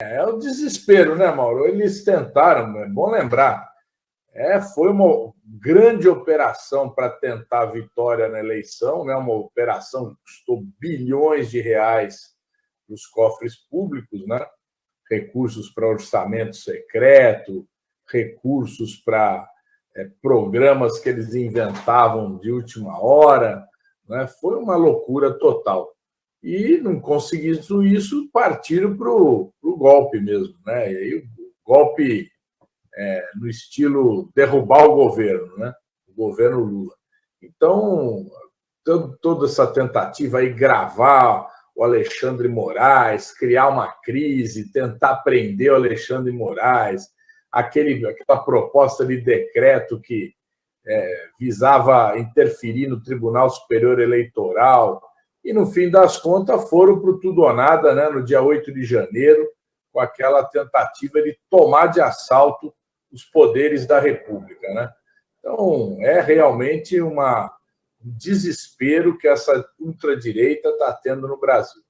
É o desespero, né, Mauro? Eles tentaram, é bom lembrar, é, foi uma grande operação para tentar a vitória na eleição, né, uma operação que custou bilhões de reais nos cofres públicos, né? recursos para orçamento secreto, recursos para é, programas que eles inventavam de última hora. Né? Foi uma loucura total. E, não conseguindo isso, partiram para o golpe mesmo. Né? E aí, o golpe é, no estilo derrubar o governo, né? o governo Lula. Então, toda essa tentativa aí, gravar o Alexandre Moraes, criar uma crise, tentar prender o Alexandre Moraes, aquele, aquela proposta de decreto que é, visava interferir no Tribunal Superior Eleitoral, e no fim das contas foram para o tudo ou nada, né, no dia 8 de janeiro, com aquela tentativa de tomar de assalto os poderes da República. Né? Então, é realmente uma, um desespero que essa ultradireita está tendo no Brasil.